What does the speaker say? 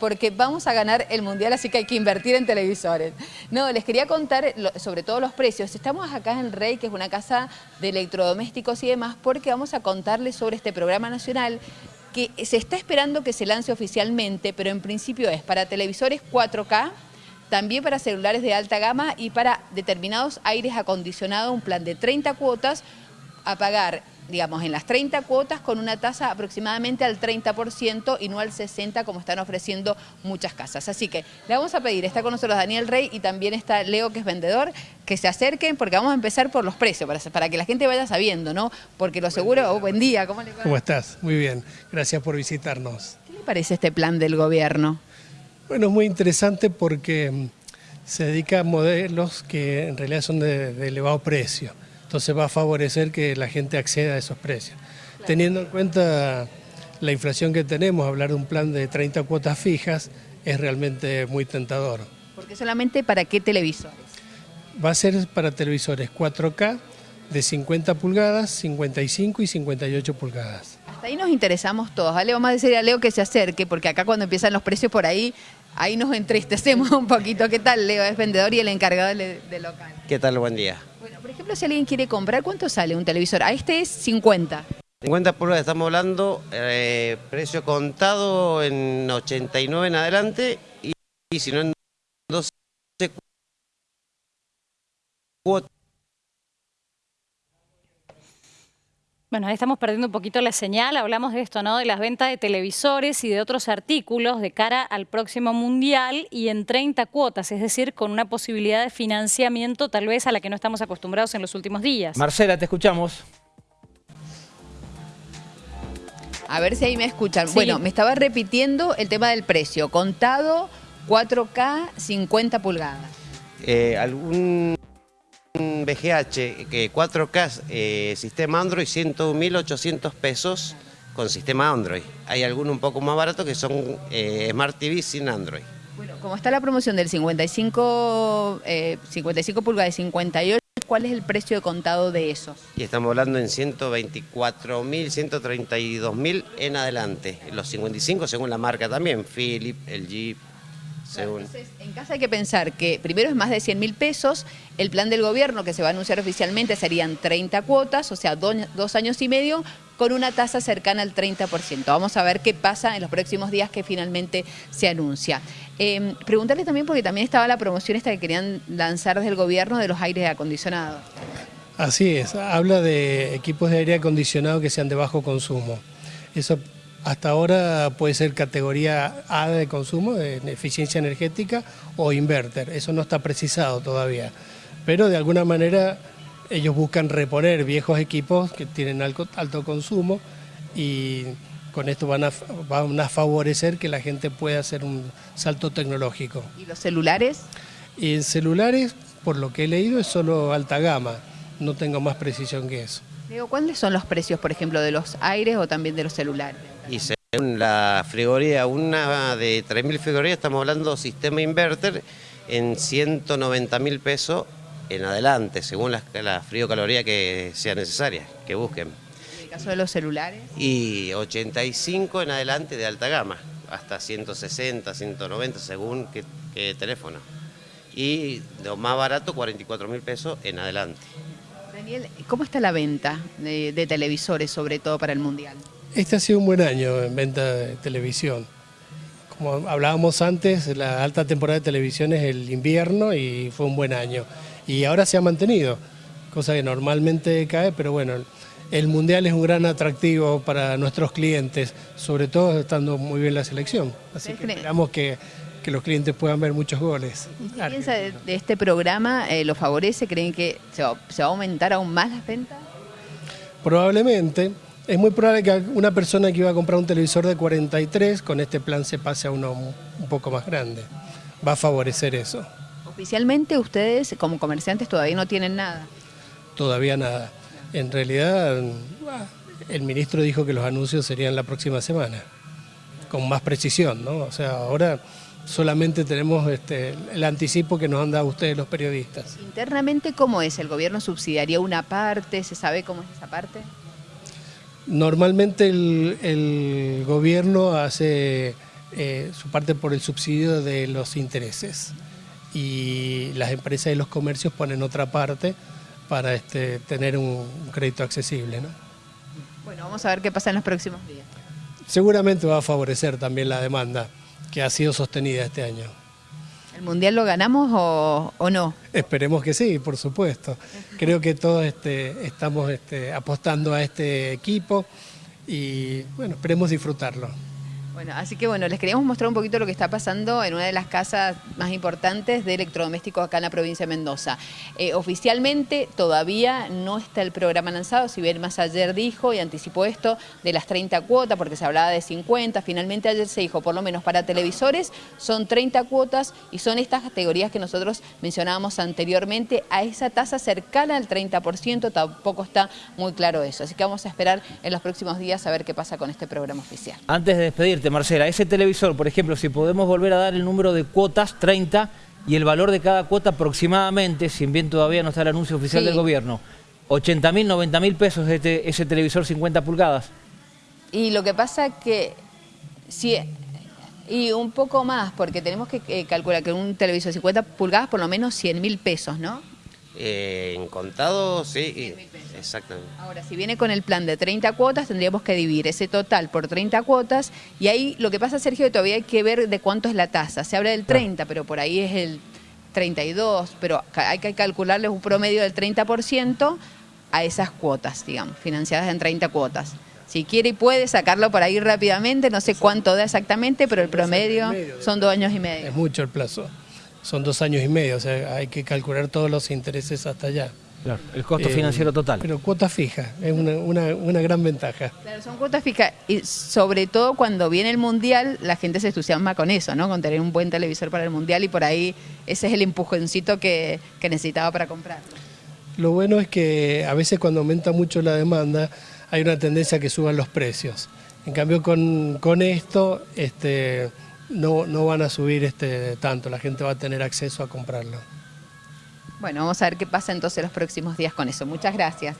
porque vamos a ganar el Mundial, así que hay que invertir en televisores. No, les quería contar sobre todo los precios. Estamos acá en Rey, que es una casa de electrodomésticos y demás, porque vamos a contarles sobre este programa nacional que se está esperando que se lance oficialmente, pero en principio es para televisores 4K, también para celulares de alta gama y para determinados aires acondicionados, un plan de 30 cuotas a pagar digamos, en las 30 cuotas con una tasa aproximadamente al 30% y no al 60% como están ofreciendo muchas casas. Así que le vamos a pedir, está con nosotros Daniel Rey y también está Leo que es vendedor, que se acerquen porque vamos a empezar por los precios, para, para que la gente vaya sabiendo, ¿no? Porque lo seguro, oh, buen día, ¿cómo le va? ¿Cómo estás? Muy bien, gracias por visitarnos. ¿Qué le parece este plan del gobierno? Bueno, es muy interesante porque mm, se dedica a modelos que en realidad son de, elevado precio. Entonces va a favorecer que la gente acceda a esos precios. Teniendo en cuenta la inflación que tenemos, hablar de un plan de 30 cuotas fijas es realmente muy tentador. ¿Porque solamente para qué televisores? Va a ser para televisores 4K de 50 pulgadas, 55 y 58 pulgadas. Hasta ahí nos interesamos todos. ¿vale? Vamos a decir a Leo que se acerque, porque acá cuando empiezan los precios por ahí ahí nos entristecemos un poquito. ¿Qué tal, Leo? Es vendedor y el encargado del local. ¿Qué tal? Buen día. Ejemplo, si alguien quiere comprar, ¿cuánto sale un televisor? A este es 50. 50 pulgadas estamos hablando, eh, precio contado en 89 en adelante y, y si no en 12 cuotas. Bueno, ahí estamos perdiendo un poquito la señal, hablamos de esto, ¿no? De las ventas de televisores y de otros artículos de cara al próximo Mundial y en 30 cuotas, es decir, con una posibilidad de financiamiento tal vez a la que no estamos acostumbrados en los últimos días. Marcela, te escuchamos. A ver si ahí me escuchan. Bueno, me estaba repitiendo el tema del precio. Contado 4K 50 pulgadas. Eh, ¿Algún VGH, que 4K, eh, sistema Android, 101.800 pesos con sistema Android. Hay algunos un poco más baratos que son eh, Smart TV sin Android. Bueno, como está la promoción del 55, 55 eh, pulgadas y 58, ¿cuál es el precio de contado de esos? Y estamos hablando en 124.000, 132.000 en adelante. Los 55 según la marca también, Philip, Entonces, en casa hay que pensar que primero es más de 100 mil pesos, el plan del gobierno que se va a anunciar oficialmente serían 30 cuotas, o sea, dos años y medio, con una tasa cercana al 30%. Vamos a ver qué pasa en los próximos días que finalmente se anuncia. Eh, preguntarle también, porque también estaba la promoción esta que querían lanzar desde el gobierno de los aires acondicionados. Así es, habla de equipos de aire acondicionado que sean de bajo consumo. Eso hasta ahora puede ser categoría A de consumo, de eficiencia energética o inverter, eso no está precisado todavía. Pero de alguna manera ellos buscan reponer viejos equipos que tienen alto, consumo y con esto van a, van a favorecer que la gente pueda hacer un salto tecnológico. ¿Y los celulares? Y en celulares, por lo que he leído, es solo alta gama, no tengo más precisión que eso. ¿Cuáles son los precios, por ejemplo, de los aires o también de los celulares? Y según la frigoría, una de 3.000 frigorías, estamos hablando sistema inverter en 190 mil pesos en adelante, según la, la frío-caloría que sea necesaria, que busquen. ¿En el caso de los celulares? Y 85 en adelante de alta gama, hasta 160, 190, según qué, teléfono. Y lo más barato, 44 mil pesos en adelante. ¿Cómo está la venta de televisores, sobre todo para el Mundial? Este ha sido un buen año en venta de televisión. Como hablábamos antes, la alta temporada de televisión es el invierno y fue un buen año. Y ahora se ha mantenido, cosa que normalmente cae, pero bueno, el Mundial es un gran atractivo para nuestros clientes, sobre todo estando muy bien la selección. Así que esperamos que, los clientes puedan ver muchos goles. ¿Qué piensa de, este programa? Eh, ¿Lo favorece? ¿Creen que se va a aumentar aún más las ventas? Probablemente. Es muy probable que una persona que iba a comprar un televisor de 43, con este plan se pase a uno un poco más grande. Va a favorecer eso. Oficialmente ustedes como comerciantes todavía no tienen nada. Todavía nada. En realidad el ministro dijo que los anuncios serían la próxima semana, con más precisión, ¿no? O sea, ahora solamente tenemos este, el anticipo que nos han dado ustedes los periodistas. Internamente, ¿cómo es? ¿El gobierno subsidiaría una parte? ¿Se sabe cómo es esa parte? Normalmente el, gobierno hace eh, su parte por el subsidio de los intereses y las empresas y los comercios ponen otra parte para este, tener un, un crédito accesible. ¿no? Bueno, vamos a ver qué pasa en los próximos días. Seguramente va a favorecer también la demanda que ha sido sostenida este año. ¿El Mundial lo ganamos o, o no? Esperemos que sí, por supuesto. Creo que todos este, estamos este, apostando a este equipo y bueno, esperemos disfrutarlo. Bueno, así que bueno, les queríamos mostrar un poquito lo que está pasando en una de las casas más importantes de electrodomésticos acá en la provincia de Mendoza. Eh, oficialmente todavía no está el programa lanzado, si bien más ayer dijo y anticipó esto de las 30 cuotas, porque se hablaba de 50, finalmente ayer se dijo, por lo menos para televisores son 30 cuotas y son estas categorías que nosotros mencionábamos anteriormente, a esa tasa cercana al 30%, tampoco está muy claro eso. Así que vamos a esperar en los próximos días a ver qué pasa con este programa oficial. Antes de despedirte, Marcela, ese televisor, por ejemplo, si podemos volver a dar el número de cuotas, 30, y el valor de cada cuota aproximadamente, si bien todavía no está el anuncio oficial Sí. del gobierno, 80 mil, 90 mil pesos este, ese televisor 50 pulgadas. Y lo que pasa que si y un poco más, porque tenemos que eh, calcular que un televisor de 50 pulgadas por lo menos 100 mil pesos, ¿no? Eh, en contado, sí, y- 100.000 pesos. exactamente. Ahora, si viene con el plan de 30 cuotas, tendríamos que dividir ese total por 30 cuotas. Y ahí lo que pasa, Sergio, que todavía hay que ver de cuánto es la tasa. Se habla del 30, pero por ahí es el 32. Pero hay que calcularles un promedio del 30% a esas cuotas, digamos, financiadas en 30 cuotas. Si quiere y puede sacarlo por ahí rápidamente, no sé cuánto da exactamente, pero el promedio son dos años y medio. Es mucho el plazo. Son dos años y medio, o sea, hay que calcular todos los intereses hasta allá. Claro, el costo Eh, financiero total. Pero cuota fija, es una, una- una gran ventaja. Claro, son cuotas fijas y sobre todo cuando viene el mundial la gente se entusiasma con eso, ¿no? Con tener un buen televisor para el mundial y por ahí ese es el empujoncito que, que necesitaba para comprarlo. Lo bueno es que a veces cuando aumenta mucho la demanda hay una tendencia a que suban los precios. En cambio con, con esto este, no, no van a subir este, tanto, la gente va a tener acceso a comprarlo. Bueno, vamos a ver qué pasa entonces los próximos días con eso. Muchas gracias.